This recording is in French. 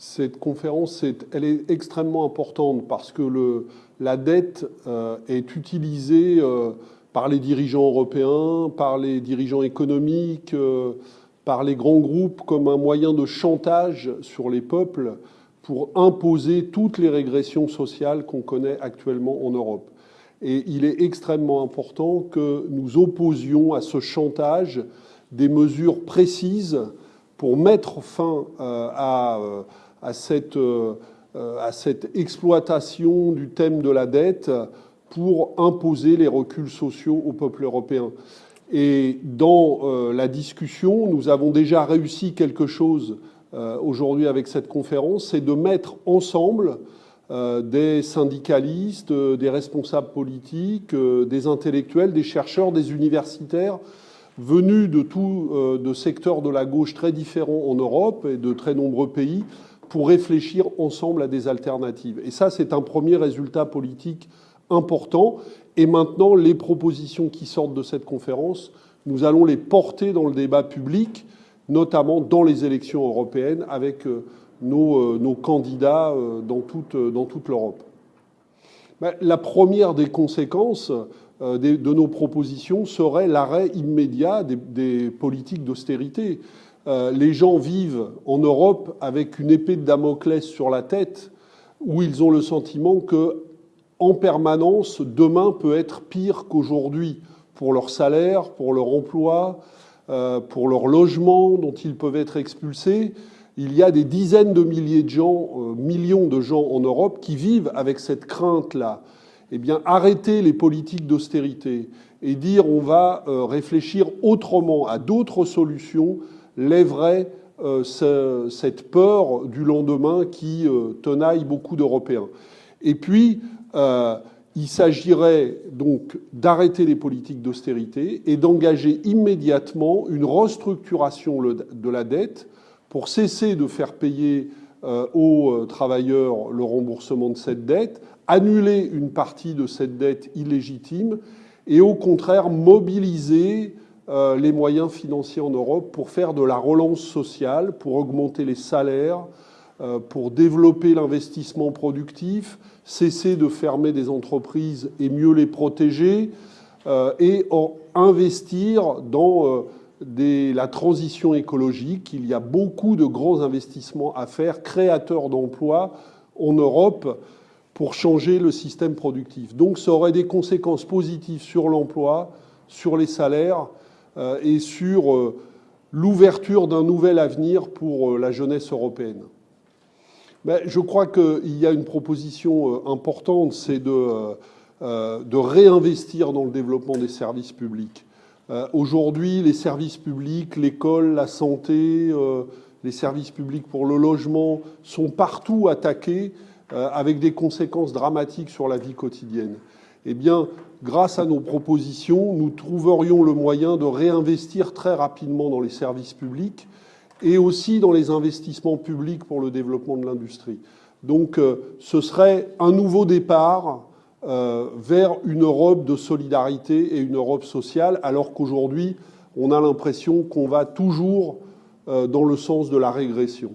cette conférence, elle est extrêmement importante parce que la dette euh, est utilisée euh, par les dirigeants européens, par les dirigeants économiques, euh, par les grands groupes comme un moyen de chantage sur les peuples pour imposer toutes les régressions sociales qu'on connaît actuellement en Europe. Et il est extrêmement important que nous opposions à ce chantage des mesures précises pour mettre fin à à cette, euh, à cette exploitation du thème de la dette pour imposer les reculs sociaux au peuple européen. Et dans euh, la discussion, nous avons déjà réussi quelque chose euh, aujourd'hui avec cette conférence, c'est de mettre ensemble des syndicalistes, des responsables politiques, des intellectuels, des chercheurs, des universitaires, venus de tous de secteurs de la gauche très différents en Europe et de très nombreux pays, pour réfléchir ensemble à des alternatives. Et ça, c'est un premier résultat politique important. Et maintenant, les propositions qui sortent de cette conférence, nous allons les porter dans le débat public, notamment dans les élections européennes, avec euh, nos, euh, nos candidats euh, dans toute, l'Europe. Ben, la première des conséquences de nos propositions serait l'arrêt immédiat des politiques d'austérité. Euh, les gens vivent en Europe avec une épée de Damoclès sur la tête, où ils ont le sentiment que, en permanence, demain peut être pire qu'aujourd'hui pour leur salaire, pour leur emploi, euh, pour leur logement dont ils peuvent être expulsés. Il y a des dizaines de milliers de gens, euh, millions de gens en Europe qui vivent avec cette crainte-là. Eh bien, arrêter les politiques d'austérité et dire on va réfléchir autrement à d'autres solutions lèverait euh, cette peur du lendemain qui euh, tenaille beaucoup d'Européens. Et puis, euh, il s'agirait donc d'arrêter les politiques d'austérité et d'engager immédiatement une restructuration de la dette pour cesser de faire payer aux travailleurs le remboursement de cette dette, annuler une partie de cette dette illégitime et au contraire mobiliser les moyens financiers en Europe pour faire de la relance sociale, pour augmenter les salaires, euh, pour développer l'investissement productif, cesser de fermer des entreprises et mieux les protéger, euh, et investir dans la transition écologique. Il y a beaucoup de grands investissements à faire, créateurs d'emplois en Europe, pour changer le système productif. Donc ça aurait des conséquences positives sur l'emploi, sur les salaires, euh, et sur euh, l'ouverture d'un nouvel avenir pour euh, la jeunesse européenne. Mais je crois qu'il y a une proposition importante, c'est de réinvestir dans le développement des services publics. Aujourd'hui, les services publics, l'école, la santé, les services publics pour le logement sont partout attaqués avec des conséquences dramatiques sur la vie quotidienne. Eh bien, grâce à nos propositions, nous trouverions le moyen de réinvestir très rapidement dans les services publics et aussi dans les investissements publics pour le développement de l'industrie. Donc euh, ce serait un nouveau départ euh, vers une Europe de solidarité et une Europe sociale, alors qu'aujourd'hui, on a l'impression qu'on va toujours euh, dans le sens de la régression.